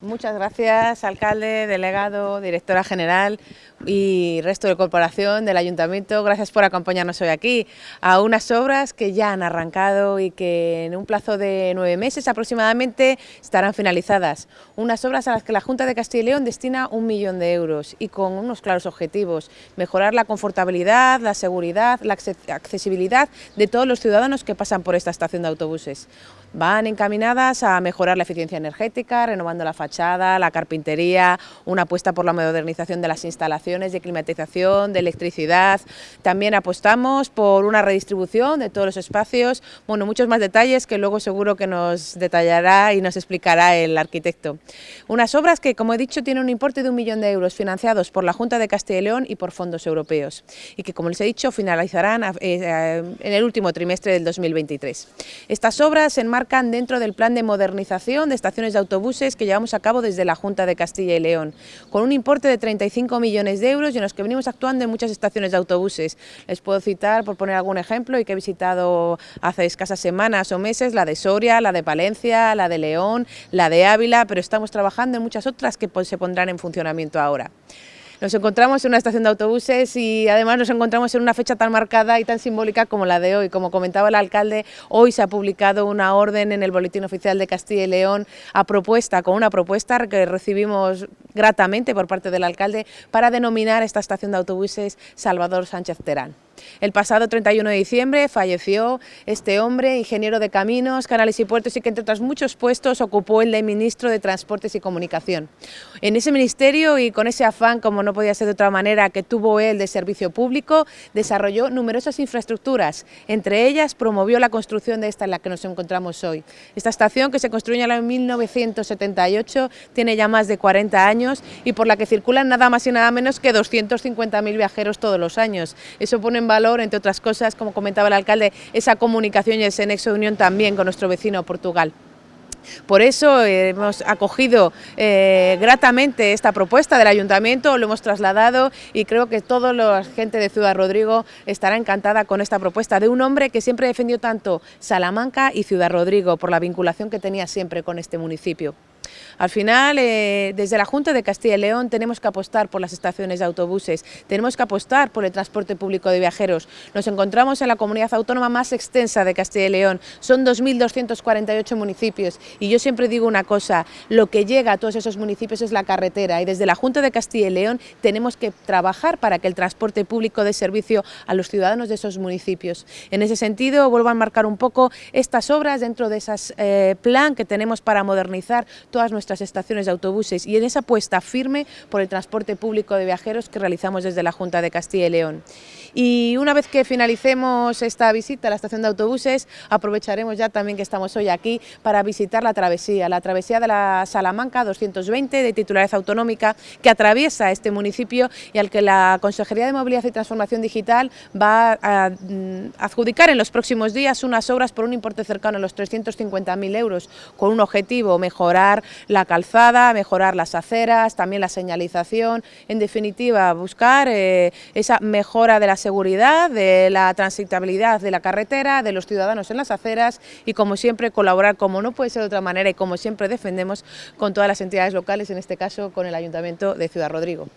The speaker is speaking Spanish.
Muchas gracias, alcalde, delegado, directora general y resto de corporación del ayuntamiento. Gracias por acompañarnos hoy aquí a unas obras que ya han arrancado y que en un plazo de nueve meses aproximadamente estarán finalizadas. Unas obras a las que la Junta de Castilla y León destina un millón de euros y con unos claros objetivos. Mejorar la confortabilidad, la seguridad, la accesibilidad de todos los ciudadanos que pasan por esta estación de autobuses. Van encaminadas a mejorar la eficiencia energética, renovando la fachada, la carpintería, una apuesta por la modernización de las instalaciones de climatización, de electricidad. También apostamos por una redistribución de todos los espacios, bueno, muchos más detalles que luego seguro que nos detallará y nos explicará el arquitecto. Unas obras que, como he dicho, tienen un importe de un millón de euros financiados por la Junta de Castilla y León y por fondos europeos y que, como les he dicho, finalizarán eh, en el último trimestre del 2023. Estas obras en marcan dentro del plan de modernización de estaciones de autobuses que llevamos a cabo desde la Junta de Castilla y León, con un importe de 35 millones de euros y en los que venimos actuando en muchas estaciones de autobuses. Les puedo citar, por poner algún ejemplo, y que he visitado hace escasas semanas o meses, la de Soria, la de Palencia, la de León, la de Ávila, pero estamos trabajando en muchas otras que se pondrán en funcionamiento ahora. Nos encontramos en una estación de autobuses y además nos encontramos en una fecha tan marcada y tan simbólica como la de hoy. Como comentaba el alcalde, hoy se ha publicado una orden en el Boletín Oficial de Castilla y León a propuesta, con una propuesta que recibimos gratamente por parte del alcalde para denominar esta estación de autobuses Salvador Sánchez Terán. El pasado 31 de diciembre falleció este hombre, ingeniero de caminos, canales y puertos y que entre otros muchos puestos ocupó el de ministro de Transportes y Comunicación. En ese ministerio y con ese afán, como no podía ser de otra manera, que tuvo él de servicio público, desarrolló numerosas infraestructuras, entre ellas promovió la construcción de esta en la que nos encontramos hoy. Esta estación, que se construyó en 1978, tiene ya más de 40 años y por la que circulan nada más y nada menos que 250.000 viajeros todos los años. Eso pone en valor, entre otras cosas, como comentaba el alcalde, esa comunicación y ese nexo de unión también con nuestro vecino Portugal. Por eso eh, hemos acogido eh, gratamente esta propuesta del Ayuntamiento, lo hemos trasladado y creo que toda la gente de Ciudad Rodrigo estará encantada con esta propuesta de un hombre que siempre defendió tanto Salamanca y Ciudad Rodrigo por la vinculación que tenía siempre con este municipio. Al final, eh, desde la Junta de Castilla y León tenemos que apostar por las estaciones de autobuses, tenemos que apostar por el transporte público de viajeros. Nos encontramos en la comunidad autónoma más extensa de Castilla y León, son 2.248 municipios y yo siempre digo una cosa, lo que llega a todos esos municipios es la carretera y desde la Junta de Castilla y León tenemos que trabajar para que el transporte público dé servicio a los ciudadanos de esos municipios. En ese sentido, vuelvo a marcar un poco estas obras dentro de ese eh, plan que tenemos para modernizar todas nuestras estaciones de autobuses y en esa apuesta firme por el transporte público de viajeros que realizamos desde la Junta de Castilla y León. Y una vez que finalicemos esta visita a la estación de autobuses, aprovecharemos ya también que estamos hoy aquí para visitar la travesía, la travesía de la Salamanca 220 de titularidad autonómica que atraviesa este municipio y al que la Consejería de Movilidad y Transformación Digital va a mm, adjudicar en los próximos días unas obras por un importe cercano a los 350.000 euros con un objetivo, mejorar la calzada, mejorar las aceras, también la señalización, en definitiva buscar eh, esa mejora de la seguridad, de la transitabilidad de la carretera, de los ciudadanos en las aceras y como siempre colaborar como no puede ser de otra manera y como siempre defendemos con todas las entidades locales, en este caso con el Ayuntamiento de Ciudad Rodrigo.